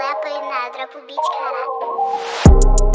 apoio na Dropo Beat, caralho.